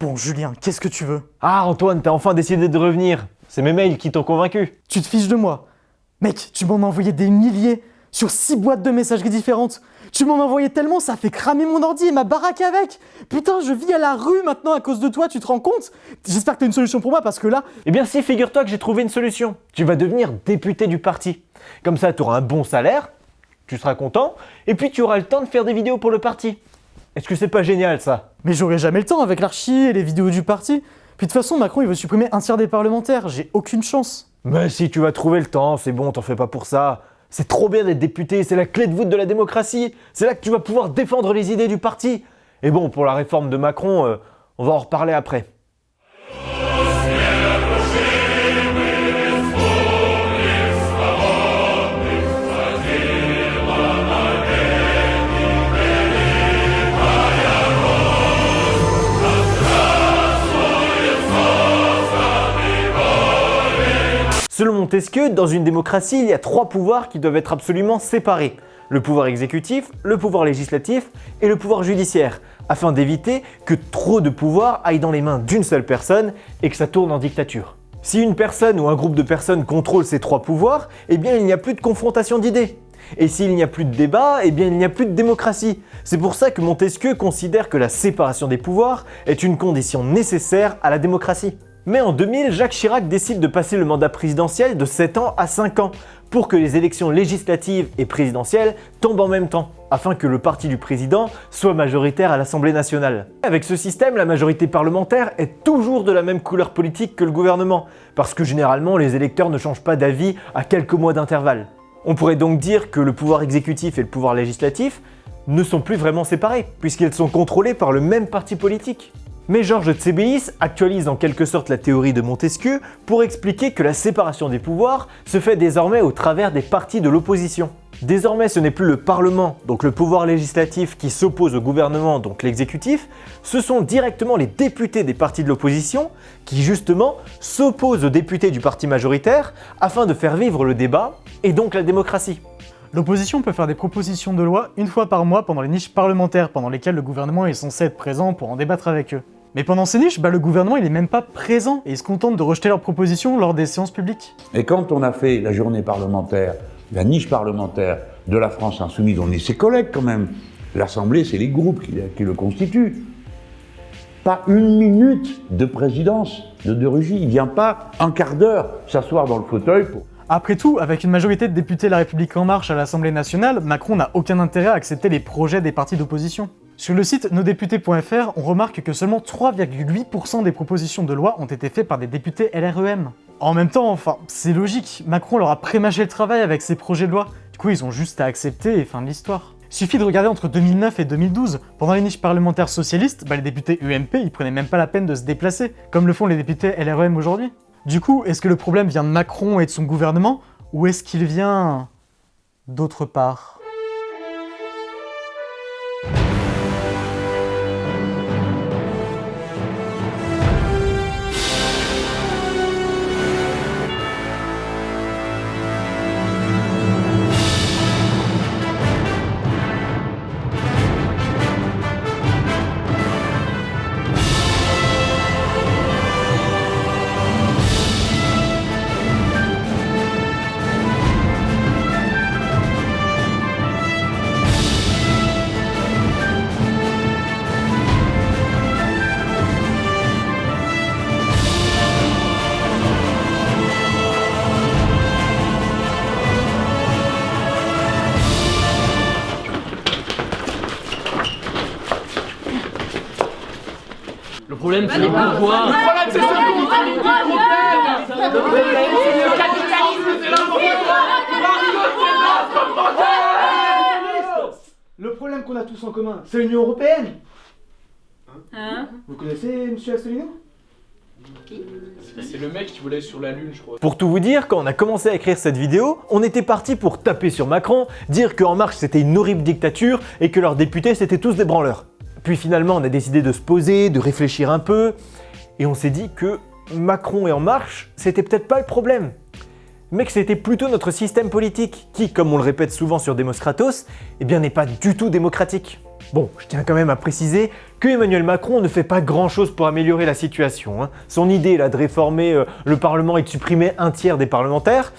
Bon, Julien, qu'est-ce que tu veux? Ah Antoine, t'as enfin décidé de revenir. C'est mes mails qui t'ont convaincu. Tu te fiches de moi? Mec, tu m'en as envoyé des milliers sur six boîtes de messageries différentes. Tu m'en as envoyé tellement, ça fait cramer mon ordi et ma baraque avec. Putain, je vis à la rue maintenant à cause de toi, tu te rends compte? J'espère que t'as une solution pour moi parce que là... Eh bien si, figure-toi que j'ai trouvé une solution. Tu vas devenir député du parti. Comme ça, tu auras un bon salaire, tu seras content, et puis tu auras le temps de faire des vidéos pour le parti. Est-ce que c'est pas génial ça? Mais j'aurai jamais le temps avec l'archi et les vidéos du parti. Puis de toute façon, Macron, il veut supprimer un tiers des parlementaires. J'ai aucune chance. Mais si tu vas trouver le temps, c'est bon, t'en fais pas pour ça. C'est trop bien d'être député, c'est la clé de voûte de la démocratie. C'est là que tu vas pouvoir défendre les idées du parti. Et bon, pour la réforme de Macron, euh, on va en reparler après. Selon Montesquieu, dans une démocratie, il y a trois pouvoirs qui doivent être absolument séparés. Le pouvoir exécutif, le pouvoir législatif et le pouvoir judiciaire, afin d'éviter que trop de pouvoir aille dans les mains d'une seule personne et que ça tourne en dictature. Si une personne ou un groupe de personnes contrôle ces trois pouvoirs, eh bien il n'y a plus de confrontation d'idées. Et s'il n'y a plus de débat, eh bien il n'y a plus de démocratie. C'est pour ça que Montesquieu considère que la séparation des pouvoirs est une condition nécessaire à la démocratie. Mais en 2000, Jacques Chirac décide de passer le mandat présidentiel de 7 ans à 5 ans pour que les élections législatives et présidentielles tombent en même temps, afin que le parti du président soit majoritaire à l'Assemblée nationale. Avec ce système, la majorité parlementaire est toujours de la même couleur politique que le gouvernement, parce que généralement les électeurs ne changent pas d'avis à quelques mois d'intervalle. On pourrait donc dire que le pouvoir exécutif et le pouvoir législatif ne sont plus vraiment séparés, puisqu'ils sont contrôlés par le même parti politique. Mais Georges Tsébéis actualise en quelque sorte la théorie de Montesquieu pour expliquer que la séparation des pouvoirs se fait désormais au travers des partis de l'opposition. Désormais, ce n'est plus le Parlement, donc le pouvoir législatif, qui s'oppose au gouvernement, donc l'exécutif, ce sont directement les députés des partis de l'opposition qui justement s'opposent aux députés du parti majoritaire afin de faire vivre le débat et donc la démocratie. L'opposition peut faire des propositions de loi une fois par mois pendant les niches parlementaires pendant lesquelles le gouvernement est censé être présent pour en débattre avec eux. Mais pendant ces niches, bah, le gouvernement il est même pas présent et il se contente de rejeter leurs propositions lors des séances publiques. Et quand on a fait la journée parlementaire, la niche parlementaire de la France Insoumise, on est ses collègues quand même. L'Assemblée, c'est les groupes qui, qui, le constituent. Pas une minute de présidence de De Rugy. Il vient pas un quart d'heure s'asseoir dans le fauteuil pour... Après tout, avec une majorité de députés La République En Marche à l'Assemblée nationale, Macron n'a aucun intérêt à accepter les projets des partis d'opposition. Sur le site nosdéputés.fr, on remarque que seulement 3,8% des propositions de loi ont été faites par des députés LREM. En même temps, enfin, c'est logique, Macron leur a prémâché le travail avec ses projets de loi, du coup ils ont juste à accepter et fin de l'histoire. Suffit de regarder entre 2009 et 2012, pendant les niches parlementaires socialistes, bah, les députés UMP ils prenaient même pas la peine de se déplacer, comme le font les députés LREM aujourd'hui. Du coup, est-ce que le problème vient de Macron et de son gouvernement, ou est-ce qu'il vient d'autre part? Le problème, c'est les bourgeois. Le problème, c'est ça Le problème, c'est le capitalisme, c'est Le problème qu'on a tous en commun, c'est l'Union Européenne Hein Vous connaissez M. Asselineau? C'est le mec qui voulait sur la lune, je crois. Pour tout vous dire, quand on a commencé à écrire cette vidéo, on était parti pour taper sur Macron, dire qu'En Marche c'était une horrible dictature et que leurs députés c'était tous des branleurs. Puis finalement, on a décidé de se poser, de réfléchir un peu, et on s'est dit que Macron et En Marche, c'était peut-être pas le problème. mais que c'était plutôt notre système politique, qui, comme on le répète souvent sur Demos Kratos, eh n'est pas du tout démocratique. Bon, je tiens quand même à préciser que Emmanuel Macron ne fait pas grand chose pour améliorer la situation. hein. Son idée là, de réformer euh, le Parlement et de supprimer un tiers des parlementaires,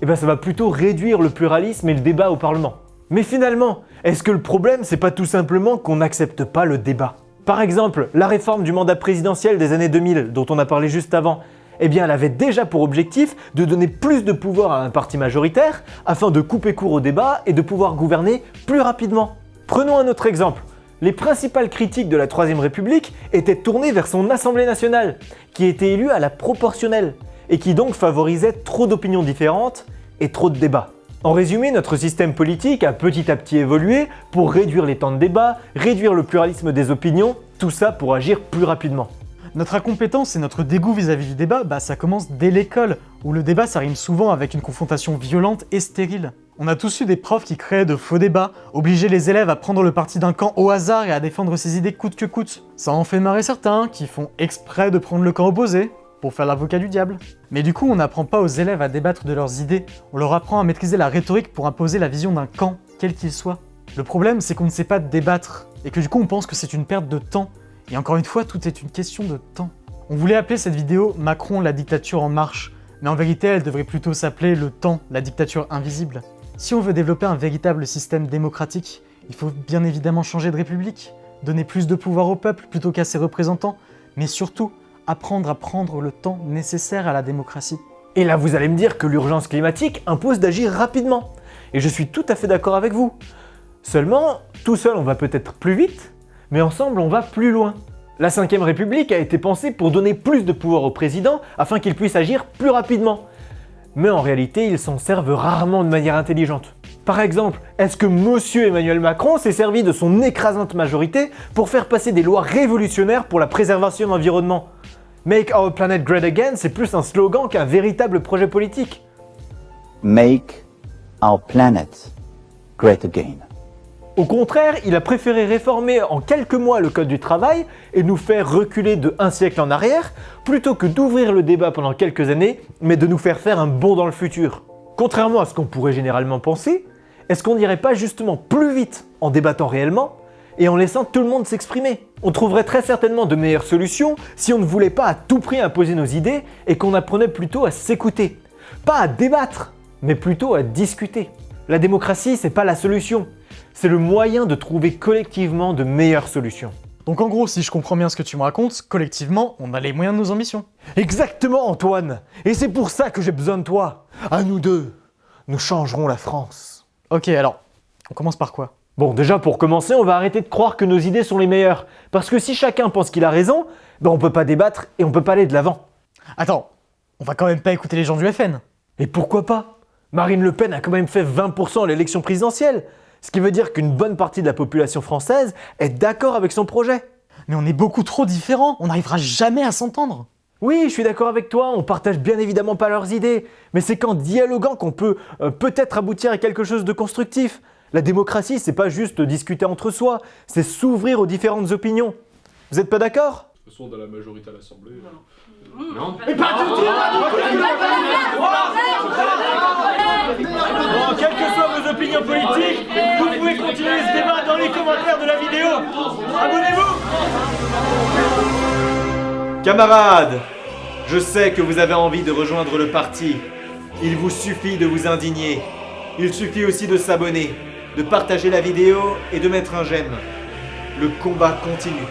eh ça va plutôt réduire le pluralisme et le débat au Parlement. Mais finalement, est-ce que le problème, c'est pas tout simplement qu'on n'accepte pas le débat? Par exemple, la réforme du mandat présidentiel des années 2000, dont on a parlé juste avant, eh bien elle avait déjà pour objectif de donner plus de pouvoir à un parti majoritaire afin de couper court au débat et de pouvoir gouverner plus rapidement. Prenons un autre exemple. Les principales critiques de la Troisième République étaient tournées vers son Assemblée nationale, qui était élue à la proportionnelle, et qui donc favorisait trop d'opinions différentes et trop de débats. En résumé, notre système politique a petit à petit évolué pour réduire les temps de débat, réduire le pluralisme des opinions, tout ça pour agir plus rapidement. Notre incompétence et notre dégoût vis-à-vis du débat, bah ça commence dès l'école, où le débat ça rime souvent avec une confrontation violente et stérile. On a tous eu des profs qui créaient de faux débats, obligeaient les élèves à prendre le parti d'un camp au hasard et à défendre ses idées coûte que coûte. Ça en fait marrer certains, qui font exprès de prendre le camp opposé, pour faire l'avocat du diable. Mais du coup, on n'apprend pas aux élèves à débattre de leurs idées, on leur apprend à maîtriser la rhétorique pour imposer la vision d'un camp, quel qu'il soit. Le problème, c'est qu'on ne sait pas débattre, et que du coup on pense que c'est une perte de temps. Et encore une fois, tout est une question de temps. On voulait appeler cette vidéo Macron, la dictature en marche, mais en vérité, elle devrait plutôt s'appeler le temps, la dictature invisible. Si on veut développer un véritable système démocratique, il faut bien évidemment changer de république, donner plus de pouvoir au peuple plutôt qu'à ses représentants, mais surtout apprendre à prendre le temps nécessaire à la démocratie. Et là, vous allez me dire que l'urgence climatique impose d'agir rapidement. Et je suis tout à fait d'accord avec vous. Seulement, tout seul on va peut-être plus vite, mais ensemble on va plus loin. La 5ème République a été pensée pour donner plus de pouvoir au président afin qu'il puisse agir plus rapidement. Mais en réalité, ils s'en servent rarement de manière intelligente. Par exemple, est-ce que Monsieur Emmanuel Macron s'est servi de son écrasante majorité pour faire passer des lois révolutionnaires pour la préservation de l'environnement? Make our planet great again, c'est plus un slogan qu'un véritable projet politique. make our planet great again. Au contraire, il a préféré réformer en quelques mois le code du travail et nous faire reculer de un siècle en arrière, plutôt que d'ouvrir le débat pendant quelques années, mais de nous faire faire un bond dans le futur. Contrairement à ce qu'on pourrait généralement penser, est-ce qu'on n'irait pas justement plus vite en débattant réellement et en laissant tout le monde s'exprimer On trouverait très certainement de meilleures solutions si on ne voulait pas à tout prix imposer nos idées et qu'on apprenait plutôt à s'écouter. Pas à débattre, mais plutôt à discuter. La démocratie, c'est pas la solution, c'est le moyen de trouver collectivement de meilleures solutions. Donc en gros, si je comprends bien ce que tu me racontes, collectivement, on a les moyens de nos ambitions. Exactement Antoine Et c'est pour ça que j'ai besoin de toi À nous deux Nous changerons la France Ok, alors, on commence par quoi? Bon, déjà pour commencer, on va arrêter de croire que nos idées sont les meilleures. Parce que si chacun pense qu'il a raison, ben on peut pas débattre et on peut pas aller de l'avant. Attends, on va quand même pas écouter les gens du FN. Et pourquoi pas? Marine Le Pen a quand même fait 20% à l'élection présidentielle. Ce qui veut dire qu'une bonne partie de la population française est d'accord avec son projet. Mais on est beaucoup trop différents, on n'arrivera jamais à s'entendre. Oui, je suis d'accord avec toi, on partage bien évidemment pas leurs idées, mais c'est qu'en dialoguant qu'on peut euh, peut-être aboutir à quelque chose de constructif. La démocratie, c'est pas juste discuter entre soi, c'est s'ouvrir aux différentes opinions. Vous êtes pas d'accord? De toute façon, dans la majorité à l'Assemblée. Bon, quelles que soient vos opinions politiques, vous pouvez continuer ce débat dans les commentaires de la vidéo. Abonnez-vous. Camarades, je sais que vous avez envie de rejoindre le parti. Il vous suffit de vous indigner. Il suffit aussi de s'abonner, de partager la vidéo et de mettre un j'aime. Le combat continue.